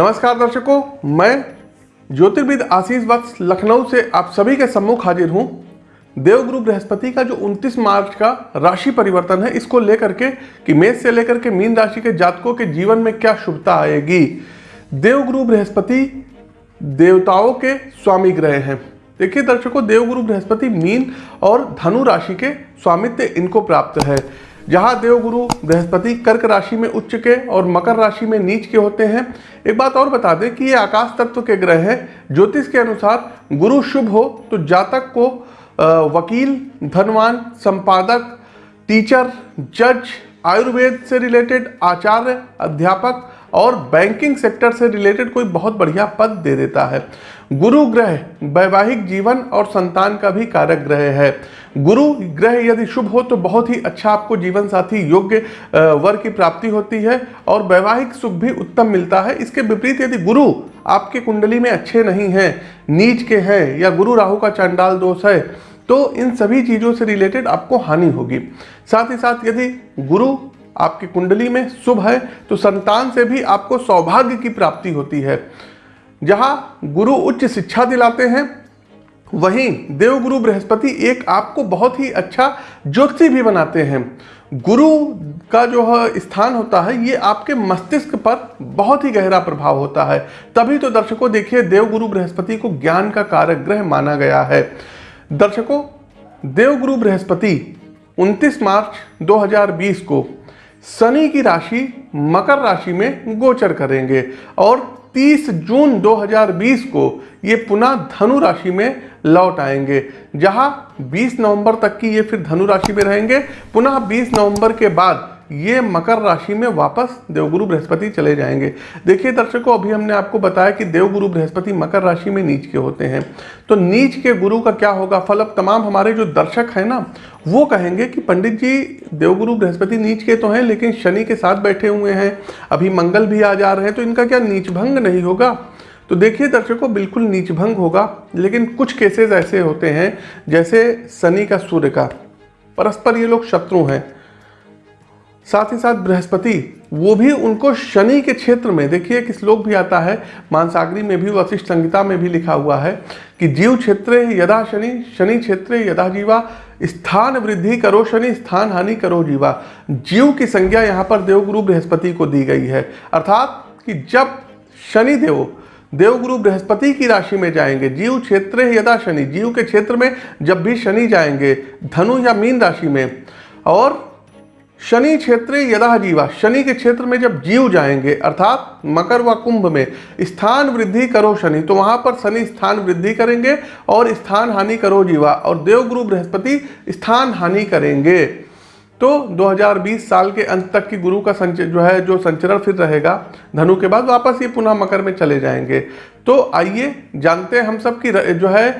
नमस्कार दर्शकों, मैं ज्योतिर्विद आशीष वत्स लखनऊ से आप सभी के सम्मुख हाजिर हूँ। देवगुरु बृहस्पति का जो 29 मार्च का राशि परिवर्तन है, इसको लेकर के कि मेष से लेकर के मीन राशि के जातकों के जीवन में क्या शुभता आएगी। देवगुरु बृहस्पति देवताओं के स्वामी ग्रह हैं। देखिए दर्शकों देवगुरु बृहस्पति मीन और धनु राशि के स्वामित्व इनको प्राप्त है। जहाँ देवगुरु बृहस्पति कर्क राशि में उच्च के और मकर राशि में नीच के होते हैं। एक बात और बता दें कि ये आकाश तत्व के ग्रह हैं। ज्योतिष के अनुसार गुरु शुभ हो तो जातक को वकील, धनवान, संपादक, टीचर, जज, आयुर्वेद से रिलेटेड आचार्य, अध्यापक और बैंकिंग सेक्टर से रिलेटेड कोई बहुत बढ़िया पद दे देता है। गुरु ग्रह, वैवाहिक जीवन और संतान का भी कारक ग्रह है। गुरु ग्रह यदि शुभ हो तो बहुत ही अच्छा आपको जीवन साथी योग्य वर की प्राप्ति होती है और वैवाहिक सुख भी उत्तम मिलता है। इसके विपरीत यदि गुरु आपके कुंडली में अच्छे नहीं हैं, नीच के हैं या गुरु राहु का चांडाल दोष है तो इन सभी चीज़ों से रिलेटेड आपको हानि होगी। साथ ही साथ यदि गुरु आपकी कुंडली में शुभ है तो संतान से भी आपको सौभाग्य की प्राप्ति होती है। जहाँ गुरु उच्च शिक्षा दिलाते हैं, वहीं देवगुरु बृहस्पति एक आपको बहुत ही अच्छा ज्योति भी बनाते हैं। गुरु का जो स्थान होता है, ये आपके मस्तिष्क पर बहुत ही गहरा प्रभाव होता है। तभी तो दर्शकों देखिए, देवगुरु बृहस्पति को ज्ञान का कारक ग्रह माना गया है। दर्शकों, देवगुरु बृहस्पति 29 मार्च 2020 को शनि की राशि मकर राशि में गोचर करेंगे और 30 जून 2020 को ये पुनः धनु राशि में लौट आएँगे, जहाँ 20 नवंबर तक की ये फिर धनु राशि में रहेंगे। पुनः 20 नवंबर के बाद ये मकर राशि में वापस देवगुरु बृहस्पति चले जाएँगे। देखिए दर्शकों, अभी हमने आपको बताया कि देवगुरु बृहस्पति मकर राशि में नीच के होते हैं। तो नीच के गुरु का क्या होगा? फल अब तमाम हमारे जो दर्शक हैं ना, वो कहेंगे कि पंडित जी, देवगुरु बृहस्पति नीच के तो हैं, लेकिन शनि के साथ बैठे हुए हैं। अभी मंगल भी आ जा रहे हैं तो इनका क्या नीच भंग नहीं होगा? तो देखिए दर्शकों, बिल्कुल नीच भंग होगा, लेकिन कुछ केसेस ऐसे होते हैं, जैसे शनि का सूर्य का। परस्पर ये लोग शत्रु हैं। साथ ही साथ बृहस्पति, वो भी उनको शनि के क्षेत्र में, देखिए एक श्लोक भी आता है, मानसागरी में भी वशिष्ठ संहिता में भी लिखा हुआ है, कि जीव क्षेत्र यदा शनि शनि क्षेत्र यदा जीवा, स्थान वृद्धि करो शनि, स्थान हानि करो जीवा। जीव की संज्ञा यहाँ पर देवगुरु बृहस्पति को दी गई है। अर्थात कि जब शनि देव, देवगुरु बृहस्पति की राशि में जाएँगे, जीव क्षेत्र यदा शनि, जीव के क्षेत्र में जब भी शनि जाएँगे, धनु या मीन राशि में, और शनि क्षेत्र यदा जीवा, शनि के क्षेत्र में जब जीव जाएँगे, अर्थात मकर व कुंभ में, स्थान वृद्धि करो शनि तो वहाँ पर शनि स्थान वृद्धि करेंगे और स्थान हानि करो जीवा, और देवगुरु बृहस्पति स्थान हानि करेंगे। तो 2020 साल के अंत तक की गुरु का संच जो है, जो संचरण फिर रहेगा, धनु के बाद वापस ये पुनः मकर में चले जाएँगे। तो आइए जानते हैं हम सब की जो है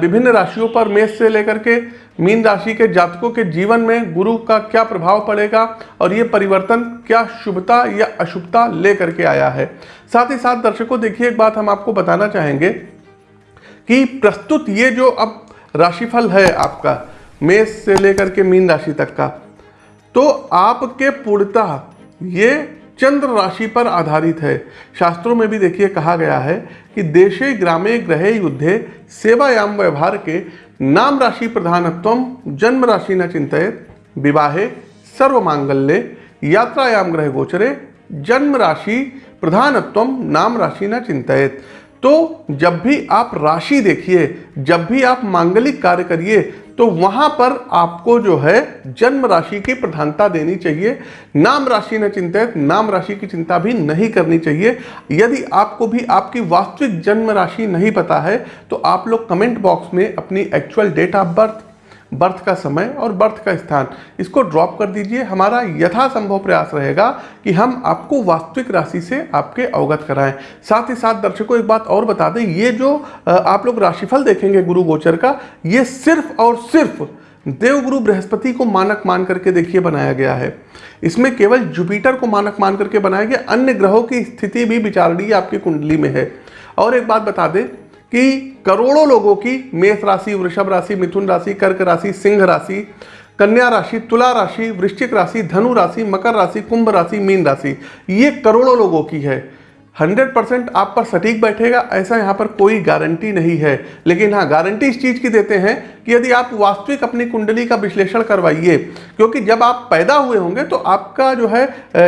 विभिन्न राशियों पर मेष से लेकर के मीन राशि के जातकों के जीवन में गुरु का क्या प्रभाव पड़ेगा और ये परिवर्तन क्या शुभता या अशुभता लेकर के आया है। साथ ही साथ दर्शकों, देखिए एक बात हम आपको बताना चाहेंगे कि प्रस्तुत ये जो अब राशिफल है आपका, मेष से लेकर के मीन राशि तक का तो आपके पूर्णतः, ये चंद्र राशि पर आधारित है। शास्त्रों में भी देखिए, कहा गया है कि देशे, ग्रामे, ग्रहे, युद्धे, सेवायाम, व्यवहार के नाम राशि प्रधानत्व जन्म राशि न चिंतित, विवाहे सर्व मांगल्य यात्रायाम, ग्रह गोचरे, जन्म राशि प्रधानत्व नाम राशि न चिंतित। तो जब भी आप राशि देखिए, जब भी आप मांगलिक कार्य करिए तो वहाँ पर आपको जो है जन्म राशि की प्रधानता देनी चाहिए। नाम राशि न चिंतित, नाम राशि की चिंता भी नहीं करनी चाहिए। यदि आपको भी आपकी वास्तविक जन्म राशि नहीं पता है तो आप लोग कमेंट बॉक्स में अपनी actual date of birth birth का समय और बर्थ का स्थान। इसको ड्रॉप कर दीजिए। हमारा यथासंभव प्रयास रहेगा कि हम आपको वास्तविक राशि से आपके अवगत कराएँ। साथ ही साथ दर्शकों, एक बात और बता दें, ये जो आप लोग राशिफल देखेंगे गुरु गोचर का, ये सिर्फ़ और सिर्फ़ देवगुरु बृहस्पति को मानक मान करके देखिए बनाया गया है। इसमें केवल जुपिटर को मानक मान करके बनाया गया। अन्य ग्रहों की स्थिति भी विचारणीय आपकी कुंडली में है। और एक बात बता दें कि करोड़ों लोगों की मेष राशि, वृषभ राशि, मिथुन राशि, कर्क राशि, सिंह राशि, कन्या राशि, तुला राशि, वृश्चिक राशि, धनु राशि, मकर राशि, कुंभ राशि, मीन राशि, ये करोड़ों लोगों की है। हंड्रेड परसेंट आप पर सटीक बैठेगा, ऐसा यहाँ पर कोई गारंटी नहीं है। लेकिन हाँ गारंटी इस चीज़ की देते हैं कि यदि आप वास्तविक अपनी कुंडली का विश्लेषण करवाइए, क्योंकि जब आप पैदा हुए होंगे तो आपका जो है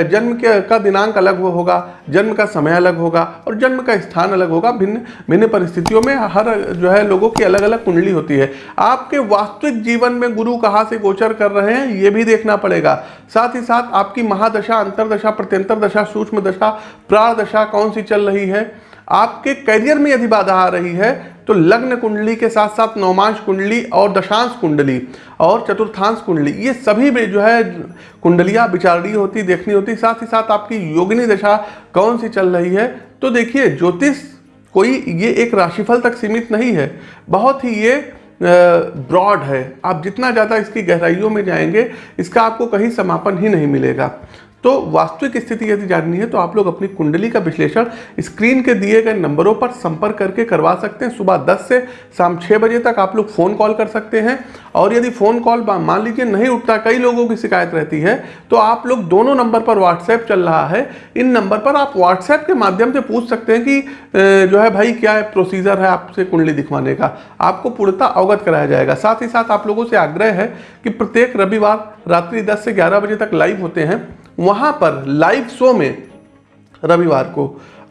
जन्म के, का दिनांक अलग होगा, जन्म का समय अलग होगा और जन्म का स्थान अलग होगा। भिन्न भिन्न परिस्थितियों में हर जो है लोगों की अलग अलग कुंडली होती है। आपके वास्तविक जीवन में गुरु कहाँ से गोचर कर रहे हैं, ये भी देखना पड़ेगा। साथ ही साथ आपकी महादशा, अंतरदशा प्रत्यंतर दशा सूक्ष्म दशा प्राण दशा कौन सी चल रही है? आपके करियर में यदि बाधा आ रही है तो लग्न कुंडली के साथ साथ नौमांश कुंडली और दशांश कुंडली और चतुर्थांश कुंडली, ये सभी में जो है कुंडलियाँ विचारणी होती, देखनी होती, साथ ही साथ आपकी योगिनी दशा कौन सी चल रही है? तो देखिए, ज्योतिष कोई ये एक राशिफल तक सीमित नहीं है, बहुत ही ये ब्रॉड है। आप जितना ज़्यादा इसकी गहराइयों में जाएँगे, इसका आपको कहीं समापन ही नहीं मिलेगा। तो वास्तविक स्थिति यदि जाननी है तो आप लोग अपनी कुंडली का विश्लेषण स्क्रीन के दिए गए नंबरों पर संपर्क करके करवा सकते हैं। सुबह 10 से शाम 6 बजे तक आप लोग फ़ोन कॉल कर सकते हैं। और यदि फ़ोन कॉल मान लीजिए नहीं उठता, कई लोगों की शिकायत रहती है तो आप लोग दोनों नंबर पर व्हाट्सएप चल रहा है। इन नंबर पर आप व्हाट्सएप के माध्यम से पूछ सकते हैं कि जो है भाई क्या है प्रोसीजर है आपसे कुंडली दिखवाने का। आपको पूर्णता अवगत कराया जाएगा। साथ ही साथ आप लोगों से आग्रह है कि प्रत्येक रविवार रात्रि दस से ग्यारह बजे तक लाइव होते हैं। वहाँ पर लाइव शो में रविवार को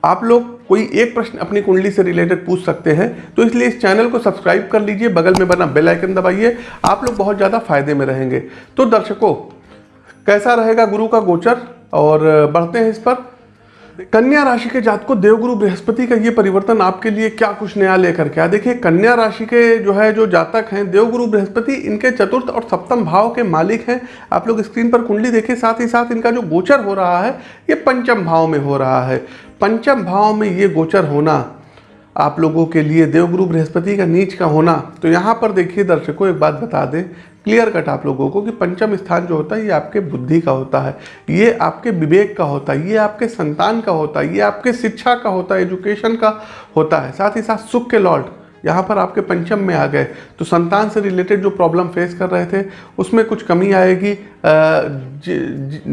आप लोग कोई एक प्रश्न अपनी कुंडली से रिलेटेड पूछ सकते हैं तो इसलिए इस चैनल को सब्सक्राइब कर लीजिए, बगल में बना बेल आइकन दबाइए, आप लोग बहुत ज़्यादा फ़ायदे में रहेंगे। तो दर्शकों, कैसा रहेगा गुरु का गोचर? और, बढ़ते हैं इस पर। कन्या राशि के जात को देवगुरु बृहस्पति का ये परिवर्तन आपके लिए क्या कुछ नया लेकर के देखिए, कन्या राशि के जो है, जो जातक हैं, देवगुरु बृहस्पति, इनके चतुर्थ और सप्तम भाव के मालिक हैं। आप लोग स्क्रीन पर कुंडली देखें साथ ही साथ इनका जो गोचर हो रहा है, ये पंचम भाव में हो रहा है। पंचम भाव में ये गोचर होना आप लोगों के लिए देवगुरु बृहस्पति का नीच का होना। तो यहाँ पर देखिए दर्शकों, एक बात बता दें। क्लियर कट आप लोगों को कि पंचम स्थान जो होता है, ये आपके बुद्धि का होता है। ये आपके विवेक का होता है, ये आपके संतान का होता है, ये आपके शिक्षा का होता है एजुकेशन का होता है। साथ ही साथ सुख के लॉर्ड यहाँ पर आपके पंचम में आ गए। तो संतान से रिलेटेड जो प्रॉब्लम फेस कर रहे थे, उसमें कुछ कमी आएगी।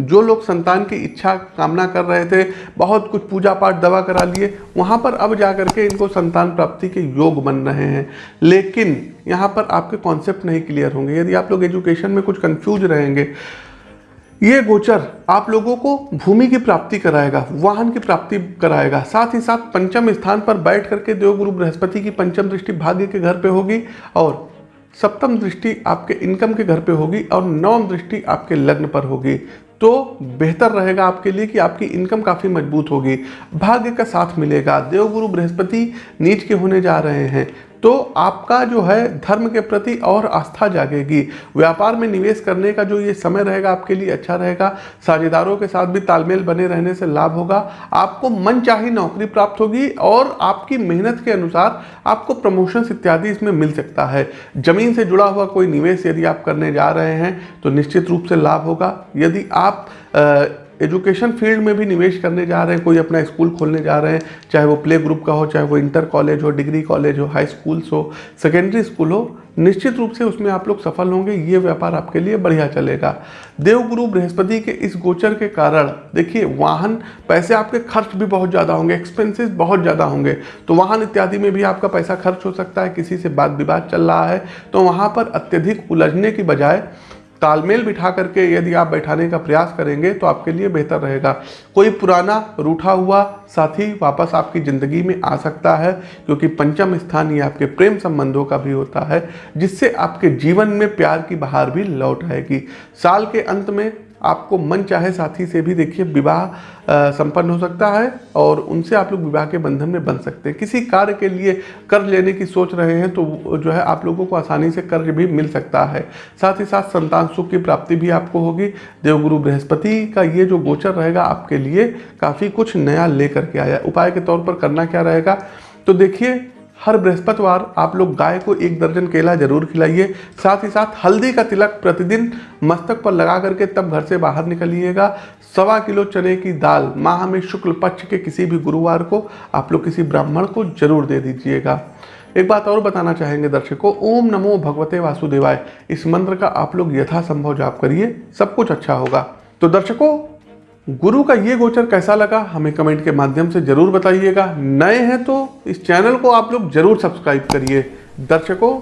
जो लोग संतान की इच्छा कामना कर रहे थे, बहुत कुछ पूजा पाठ दवा करा लिए, वहाँ पर अब जा कर के इनको संतान प्राप्ति के योग बन रहे हैं। लेकिन यहाँ पर आपके कॉन्सेप्ट नहीं क्लियर होंगे। यदि आप लोग एजुकेशन में कुछ कन्फ्यूज़ रहेंगे ये गोचर आप लोगों को भूमि की प्राप्ति कराएगा, वाहन की प्राप्ति कराएगा। साथ ही साथ पंचम स्थान पर बैठ करके देवगुरु बृहस्पति की पंचम दृष्टि भाग्य के घर पे होगी और सप्तम दृष्टि आपके इनकम के घर पे होगी और नवम दृष्टि आपके लग्न पर होगी। तो बेहतर रहेगा आपके लिए कि आपकी इनकम काफ़ी मज़बूत होगी। भाग्य का साथ मिलेगा। देवगुरु बृहस्पति नीच के होने जा रहे हैं। तो आपका जो है धर्म के प्रति और आस्था जागेगी। व्यापार में निवेश करने का जो ये समय रहेगा आपके लिए अच्छा रहेगा। साझेदारों के साथ भी तालमेल बने रहने से लाभ होगा। आपको मन चाही नौकरी प्राप्त होगी और आपकी मेहनत के अनुसार आपको प्रमोशन इत्यादि इसमें मिल सकता है। ज़मीन से जुड़ा हुआ कोई निवेश यदि आप करने जा रहे हैं तो निश्चित रूप से लाभ होगा। यदि आप एजुकेशन फ़ील्ड में भी निवेश करने जा रहे हैं, कोई अपना स्कूल खोलने जा रहे हैं, चाहे वो प्ले ग्रुप का हो, चाहे वो इंटर कॉलेज हो, डिग्री कॉलेज हो, हाई स्कूल्स हो, सेकेंडरी स्कूल हो, निश्चित रूप से उसमें आप लोग सफल होंगे, ये व्यापार आपके लिए बढ़िया चलेगा। देवगुरु बृहस्पति के इस गोचर के कारण, देखिए, वाहन, पैसे आपके खर्च भी बहुत ज़्यादा होंगे एक्सपेंसेस बहुत ज़्यादा होंगे तो वाहन इत्यादि में भी आपका पैसा खर्च हो सकता है, किसी से बात विवाद चल रहा है तो वहाँ पर अत्यधिक उलझने की बजाय तालमेल बिठा करके यदि आप बैठाने का प्रयास करेंगे तो आपके लिए बेहतर रहेगा। कोई पुराना रूठा हुआ साथी वापस आपकी ज़िंदगी में आ सकता है, क्योंकि पंचम स्थान ये आपके प्रेम संबंधों का भी होता है, जिससे आपके जीवन में प्यार की बहार भी लौट आएगी। साल के अंत में आपको मन चाहे साथी से भी देखिए विवाह संपन्न हो सकता है और उनसे आप लोग विवाह के बंधन में बन सकते हैं। किसी कार्य के लिए कर्ज लेने की सोच रहे हैं तो जो है आप लोगों को आसानी से कर्ज भी मिल सकता है। साथ ही साथ संतान सुख की प्राप्ति भी आपको होगी। देवगुरु बृहस्पति का ये जो गोचर रहेगा आपके लिए काफ़ी कुछ नया ले करके आया उपाय के तौर पर करना क्या रहेगा? तो देखिए हर बृहस्पतिवार आप लोग गाय को एक दर्जन केला ज़रूर खिलाइए। साथ ही साथ हल्दी का तिलक प्रतिदिन मस्तक पर लगा करके तब घर से बाहर निकलिएगा। सवा किलो चने की दाल माह में शुक्ल पक्ष के किसी भी गुरुवार को आप लोग किसी ब्राह्मण को ज़रूर दे दीजिएगा। एक बात और बताना चाहेंगे दर्शकों, ओम नमो भगवते वासुदेवाय। इस मंत्र का आप लोग यथासंभव जाप करिए, सब कुछ अच्छा होगा। तो दर्शकों गुरु का ये गोचर कैसा लगा, हमें कमेंट के माध्यम से ज़रूर बताइएगा। नए हैं तो इस चैनल को आप लोग ज़रूर सब्सक्राइब करिए। दर्शकों,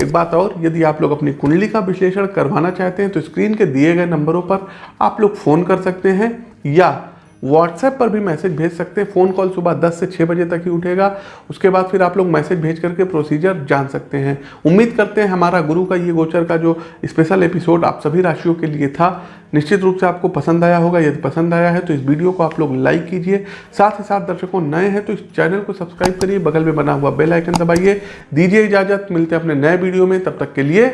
एक बात और, यदि आप लोग अपनी कुंडली का विश्लेषण करवाना चाहते हैं तो स्क्रीन के दिए गए नंबरों पर आप लोग फ़ोन कर सकते हैं या व्हाट्सएप पर भी मैसेज भेज सकते हैं। फ़ोन कॉल सुबह 10 से 6 बजे तक ही उठेगा। उसके बाद फिर आप लोग मैसेज भेज करके प्रोसीजर जान सकते हैं। उम्मीद करते हैं हमारा गुरु का ये गोचर का जो स्पेशल एपिसोड आप सभी राशियों के लिए था, निश्चित रूप से आपको पसंद आया होगा। यदि पसंद आया है तो इस वीडियो को आप लोग लाइक कीजिए। साथ ही साथ दर्शकों नए हैं तो इस चैनल को सब्सक्राइब करिए। बगल में बना हुआ बेल आइकन दबाइए। दीजिए इजाज़त। मिलते हैं अपने नए वीडियो में। तब तक के लिए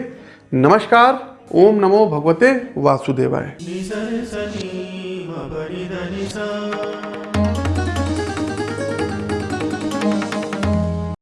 नमस्कार। ओम नमो भगवते वासुदेवाय। निसरे सनी मपरि धनि सा